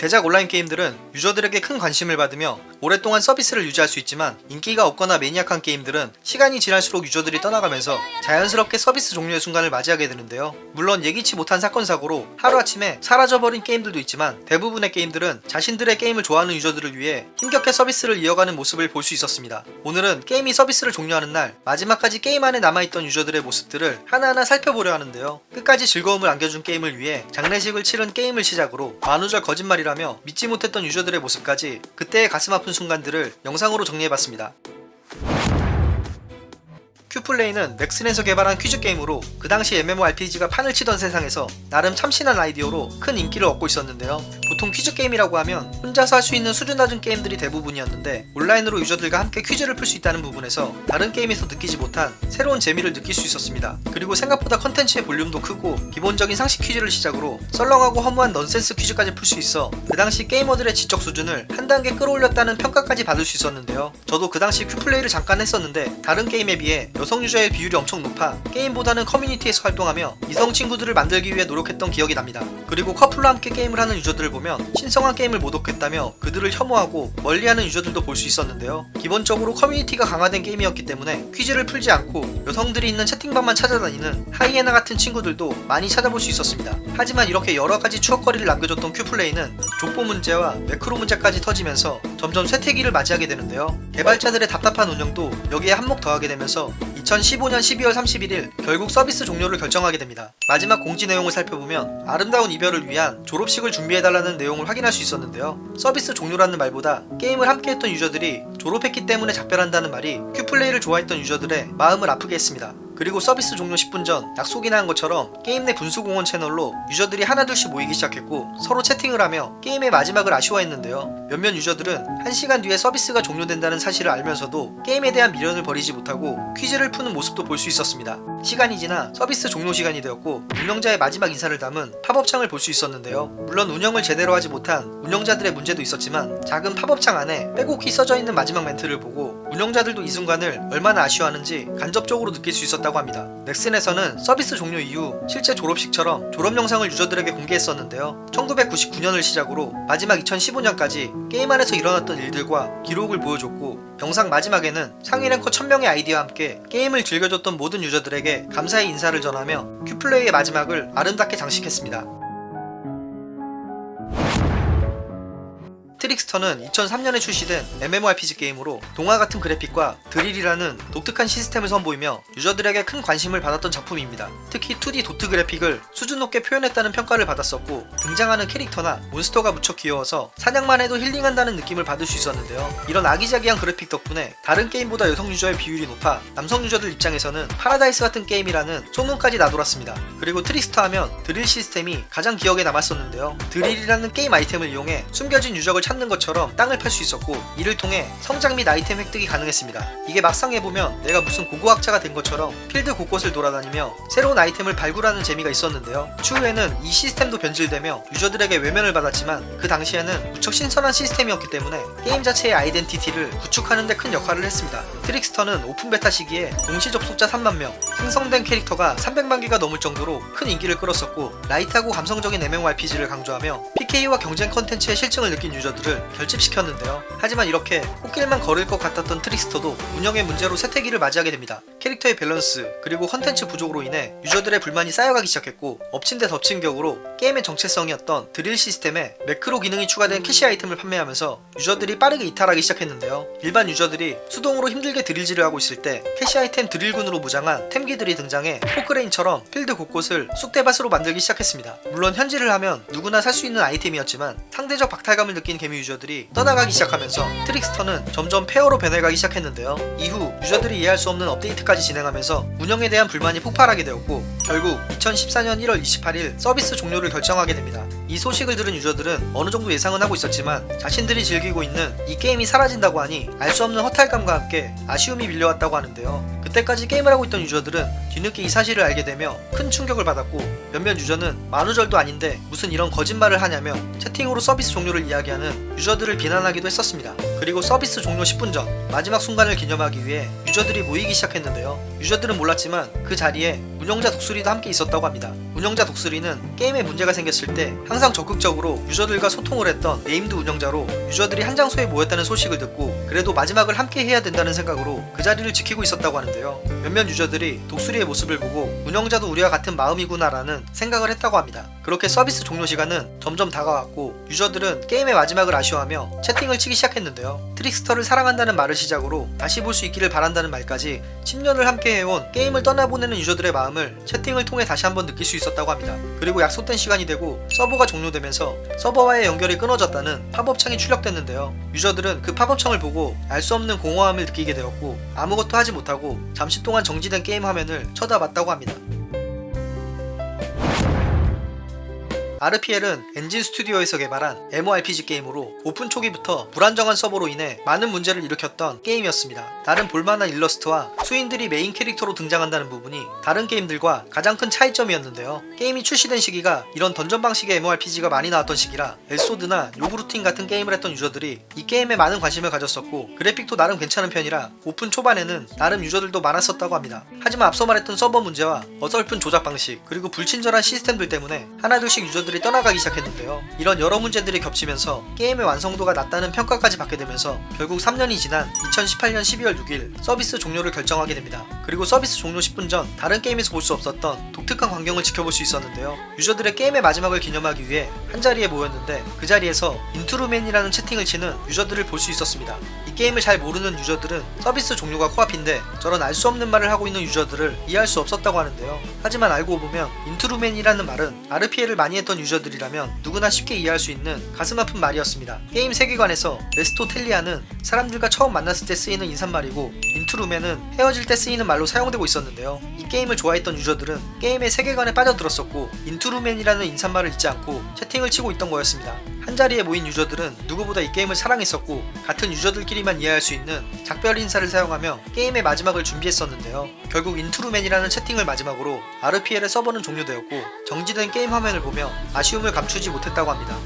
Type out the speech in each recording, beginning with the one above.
대작 온라인 게임들은 유저들에게 큰 관심을 받으며 오랫동안 서비스를 유지할 수 있지만 인기가 없거나 매니악한 게임들은 시간이 지날수록 유저들이 떠나가면서 자연스럽게 서비스 종료의 순간을 맞이하게 되는데요. 물론 예기치 못한 사건 사고로 하루아침에 사라져버린 게임들도 있지만 대부분의 게임들은 자신들의 게임을 좋아하는 유저들을 위해 힘겹게 서비스를 이어가는 모습을 볼 수 있었습니다. 오늘은 게임이 서비스를 종료하는 날 마지막까지 게임 안에 남아있던 유저들의 모습들을 하나하나 살펴보려 하는데요. 끝까지 즐거움을 안겨준 게임을 위해 장례식을 치른 게임을 시작으로 만우절 거짓말이라며 믿지 못했던 유저들의 모습까지 그때의 가슴 아픈 순간들을 영상으로 정리해봤습니다. 큐플레이는 넥슨에서 개발한 퀴즈 게임으로 그 당시 MMORPG가 판을 치던 세상에서 나름 참신한 아이디어로 큰 인기를 얻고 있었는데요. 보통 퀴즈 게임이라고 하면 혼자서 할 수 있는 수준 낮은 게임들이 대부분이었는데 온라인으로 유저들과 함께 퀴즈를 풀 수 있다는 부분에서 다른 게임에서 느끼지 못한 새로운 재미를 느낄 수 있었습니다. 그리고 생각보다 컨텐츠의 볼륨도 크고 기본적인 상식 퀴즈를 시작으로 썰렁하고 허무한 넌센스 퀴즈까지 풀 수 있어 그 당시 게이머들의 지적 수준을 한 단계 끌어올렸다는 평가까지 받을 수 있었는데요. 저도 그 당시 큐플레이를 잠깐 했었는데 다른 게임에 비해 여성 유저의 비율이 엄청 높아 게임보다는 커뮤니티에서 활동하며 이성 친구들을 만들기 위해 노력했던 기억이 납니다. 그리고 커플로 함께 게임을 하는 유저들을 보면 신성한 게임을 모독했다며 그들을 혐오하고 멀리하는 유저들도 볼 수 있었는데요. 기본적으로 커뮤니티가 강화된 게임이었기 때문에 퀴즈를 풀지 않고 여성들이 있는 채팅방만 찾아다니는 하이에나 같은 친구들도 많이 찾아볼 수 있었습니다. 하지만 이렇게 여러가지 추억거리를 남겨줬던 큐플레이는 족보 문제와 매크로 문제까지 터지면서 점점 쇠퇴기를 맞이하게 되는데요. 개발자들의 답답한 운영도 여기에 한몫 더하게 되면서 2015년 12월 31일 결국 서비스 종료를 결정하게 됩니다. 마지막 공지 내용을 살펴보면 아름다운 이별을 위한 졸업식을 준비해달라는 내용을 확인할 수 있었는데요. 서비스 종료라는 말보다 게임을 함께했던 유저들이 졸업했기 때문에 작별한다는 말이 큐플레이를 좋아했던 유저들의 마음을 아프게 했습니다. 그리고 서비스 종료 10분 전 약속이나 한 것처럼 게임 내 분수공원 채널로 유저들이 하나둘씩 모이기 시작했고 서로 채팅을 하며 게임의 마지막을 아쉬워했는데요. 몇몇 유저들은 1시간 뒤에 서비스가 종료된다는 사실을 알면서도 게임에 대한 미련을 버리지 못하고 퀴즈를 푸는 모습도 볼 수 있었습니다. 시간이 지나 서비스 종료 시간이 되었고 운영자의 마지막 인사를 담은 팝업창을 볼 수 있었는데요. 물론 운영을 제대로 하지 못한 운영자들의 문제도 있었지만 작은 팝업창 안에 빼곡히 써져 있는 마지막 멘트를 보고 운영자들도 이 순간을 얼마나 아쉬워하는지 간접적으로 느낄 수 있었다고 합니다. 넥슨에서는 서비스 종료 이후 실제 졸업식처럼 졸업 영상을 유저들에게 공개했었는데요. 1999년을 시작으로 마지막 2015년까지 게임 안에서 일어났던 일들과 기록을 보여줬고 영상 마지막에는 상위 랭커 1000명의 아이디와 함께 게임을 즐겨줬던 모든 유저들에게 감사의 인사를 전하며 큐플레이의 마지막을 아름답게 장식했습니다. 트릭스터는 2003년에 출시된 MMORPG 게임으로 동화 같은 그래픽과 드릴이라는 독특한 시스템을 선보이며 유저들에게 큰 관심을 받았던 작품입니다. 특히 2D 도트 그래픽을 수준 높게 표현했다는 평가를 받았었고 등장하는 캐릭터나 몬스터가 무척 귀여워서 사냥만 해도 힐링한다는 느낌을 받을 수 있었는데요. 이런 아기자기한 그래픽 덕분에 다른 게임보다 여성 유저의 비율이 높아 남성 유저들 입장에서는 파라다이스 같은 게임이라는 소문까지 나돌았습니다. 그리고 트릭스터 하면 드릴 시스템이 가장 기억에 남았었는데요. 드릴이라는 게임 아이템을 이용해 숨겨진 유적을 찾는 것처럼 땅을 팔 수 있었고 이를 통해 성장 및 아이템 획득이 가능했습니다. 이게 막상 해보면 내가 무슨 고고학자가 된 것처럼 필드 곳곳을 돌아다니며 새로운 아이템을 발굴하는 재미가 있었는데요. 추후에는 이 시스템도 변질되며 유저들에게 외면을 받았지만 그 당시에는 무척 신선한 시스템이었기 때문에 게임 자체의 아이덴티티를 구축하는 데 큰 역할을 했습니다. 트릭스터는 open beta 시기에 동시 접속자 3만명, 생성된 캐릭터가 300만 개가 넘을 정도로 큰 인기를 끌었었고 light하고 감성적인 MMORPG를 강조하며 PK와 경쟁 컨텐츠의 싫증을 느낀 유저들 을 결집시켰는데요. 하지만 이렇게 꽃길만 걸을 것 같았던 트릭스터도 운영의 문제로 쇠퇴기를 맞이하게 됩니다. 캐릭터의 밸런스 그리고 컨텐츠 부족으로 인해 유저들의 불만이 쌓여가기 시작했고 엎친 데 덮친 격으로 게임의 정체성이었던 드릴 시스템에 매크로 기능이 추가된 캐시 아이템을 판매하면서 유저들이 빠르게 이탈하기 시작했는데요. 일반 유저들이 수동으로 힘들게 드릴질을 하고 있을 때 캐시 아이템 드릴꾼으로 무장한 템기들이 등장해 포크레인처럼 필드 곳곳을 쑥대밭으로 만들기 시작했습니다. 물론 현질을 하면 누구나 살 수 있는 아이템이었지만 상대적 박탈감을 느낀 개미 유저들이 떠나가기 시작하면서 트릭스터는 점점 폐허로 변해가기 시작했는데요. 이후 유저들이 이해할 수 없는 업데이트까지 진행하면서 운영에 대한 불만이 폭발하게 되었고 결국 2014년 1월 28일 서비스 종료를 결정하게 됩니다. 이 소식을 들은 유저들은 어느 정도 예상은 하고 있었지만 자신들이 즐기고 있는 이 게임이 사라진다고 하니 알 수 없는 허탈감과 함께 아쉬움이 밀려왔다고 하는데요. 그때까지 게임을 하고 있던 유저들은 뒤늦게 이 사실을 알게 되며 큰 충격을 받았고 몇몇 유저는 만우절도 아닌데 무슨 이런 거짓말을 하냐며 채팅으로 서비스 종료를 이야기하는 유저들을 비난하기도 했었습니다. 그리고 서비스 종료 10분 전 마지막 순간을 기념하기 위해 유저들이 모이기 시작했는데요. 유저들은 몰랐지만 그 자리에 운영자 독수리도 함께 있었다고 합니다. 운영자 독수리는 게임에 문제가 생겼을 때 항상 적극적으로 유저들과 소통을 했던 named 운영자로 유저들이 한 장소에 모였다는 소식을 듣고 그래도 마지막을 함께 해야 된다는 생각으로 그 자리를 지키고 있었다고 하는데요. 몇몇 유저들이 독수리의 모습을 보고 운영자도 우리와 같은 마음이구나라는 생각을 했다고 합니다. 그렇게 서비스 종료 시간은 점점 다가왔고 유저들은 게임의 마지막을 아쉬워하며 채팅을 치기 시작했는데요. 트릭스터를 사랑한다는 말을 시작으로 다시 볼 수 있기를 바란다는 말까지 10년을 함께 해온 게임을 떠나보내는 유저들의 마음을 채팅을 통해 다시 한번 느낄 수 있었다고 합니다. 그리고 약속된 시간이 되고 서버가 종료되면서 서버와의 연결이 끊어졌다는 팝업창이 출력됐는데요. 유저들은 그 팝업창을 보고 알 수 없는 공허함을 느끼게 되었고 아무것도 하지 못하고 잠시 동안 정지된 게임 화면을 쳐다봤다고 합니다. 아르피엘은 엔진 스튜디오에서 개발한 MMORPG 게임으로 오픈 초기부터 불안정한 서버로 인해 많은 문제를 일으켰던 게임이었습니다. 나름 볼만한 일러스트와 수인들이 메인 캐릭터로 등장한다는 부분이 다른 게임들과 가장 큰 차이점이었는데요. 게임이 출시된 시기가 이런 던전 방식의 MMORPG가 많이 나왔던 시기라 엘소드나 요구르팅 같은 게임을 했던 유저들이 이 게임에 많은 관심을 가졌었고 그래픽도 나름 괜찮은 편이라 오픈 초반에는 나름 유저들도 많았었다고 합니다. 하지만 앞서 말했던 서버 문제와 어설픈 조작 방식 그리고 불친절한 시스템들 때문에 하나둘씩 유저들 이 떠나가기 시작했는데요. 이런 여러 문제들이 겹치면서 게임의 완성도가 낮다는 평가까지 받게 되면서 결국 3년이 지난 2018년 12월 6일 서비스 종료를 결정하게 됩니다. 그리고 서비스 종료 10분 전 다른 게임에서 볼 수 없었던 독특한 광경을 지켜볼 수 있었는데요. 유저들의 게임의 마지막을 기념하기 위해 한자리에 모였는데 그 자리에서 인트루맨이라는 채팅을 치는 유저들을 볼 수 있었습니다. 이 게임을 잘 모르는 유저들은 서비스 종료가 코앞인데 저런 알 수 없는 말을 하고 있는 유저들을 이해할 수 없었다고 하는데요. 하지만 알고 보면 인트루맨이라는 말은 RPL을 많이 했던 유저들이라면 누구나 쉽게 이해할 수 있는 가슴 아픈 말이었습니다. 게임 세계관에서 레스토텔리아는 사람들과 처음 만났을 때 쓰이는 인사말이고 인트루맨은 헤어질 때 쓰이는 말로 사용되고 있었는데요. 이 게임을 좋아했던 유저들은 게임의 세계관에 빠져들었었고 인트루맨이라는 인사말을 잊지 않고 채팅을 치고 있던 거였습니다. 한자리에 모인 유저들은 누구보다 이 게임을 사랑했었고 같은 유저들끼리만 이해할 수 있는 작별 인사를 사용하며 게임의 마지막을 준비했었는데요. 결국 인트루맨이라는 채팅을 마지막으로 RPL의 서버는 종료되었고 정지된 게임 화면을 보며 아쉬움을 감추지 못했다고 합니다.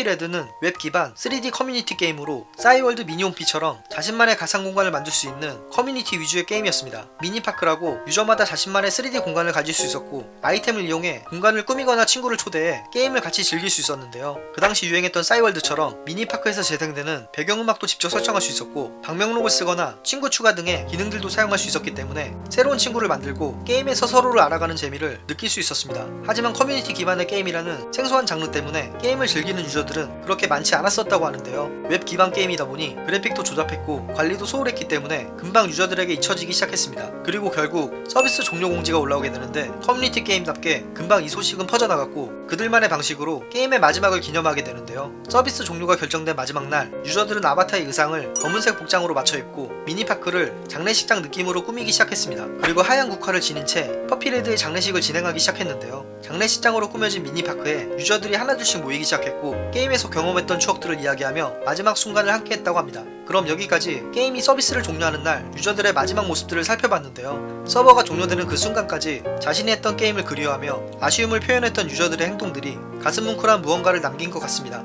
퍼피레드는 웹 기반 3D 커뮤니티 게임으로 싸이월드 미니홈피처럼 자신만의 가상 공간을 만들 수 있는 커뮤니티 위주의 게임이었습니다. 미니파크라고 유저마다 자신만의 3D 공간을 가질 수 있었고 아이템을 이용해 공간을 꾸미거나 친구를 초대해 게임을 같이 즐길 수 있었는데요. 그 당시 유행했던 싸이월드처럼 미니파크에서 재생되는 배경음악도 직접 설정할 수 있었고 방명록을 쓰거나 친구 추가 등의 기능들도 사용할 수 있었기 때문에 새로운 친구를 만들고 게임에서 서로를 알아가는 재미를 느낄 수 있었습니다. 하지만 커뮤니티 기반의 게임이라는 생소한 장르 때문에 게임을 즐기는 유저 들은 그렇게 많지 않았었다고 하는데요. 웹 기반 게임이다 보니 그래픽도 조잡했고 관리도 소홀했기 때문에 금방 유저들에게 잊혀지기 시작했습니다. 그리고 결국 서비스 종료 공지가 올라오게 되는데 커뮤니티 게임답게 금방 이 소식은 퍼져나갔고 그들만의 방식으로 게임의 마지막을 기념하게 되는데요. 서비스 종료가 결정된 마지막 날 유저들은 아바타의 의상을 검은색 복장으로 맞춰 입고 미니파크를 장례식장 느낌으로 꾸미기 시작했습니다. 그리고 하얀 국화를 지닌 채 퍼피레드의 장례식을 진행하기 시작했는데요. 장례식장으로 꾸며진 미니파크에 유저들이 하나둘씩 모이기 시작했고 게임에서 경험했던 추억들을 이야기하며 마지막 순간을 함께 했다고 합니다. 그럼 여기까지 게임이 서비스를 종료하는 날 유저들의 마지막 모습들을 살펴봤는데요. 서버가 종료되는 그 순간까지 자신이 했던 게임을 그리워하며 아쉬움을 표현했던 유저들의 행동들이 가슴 뭉클한 무언가를 남긴 것 같습니다.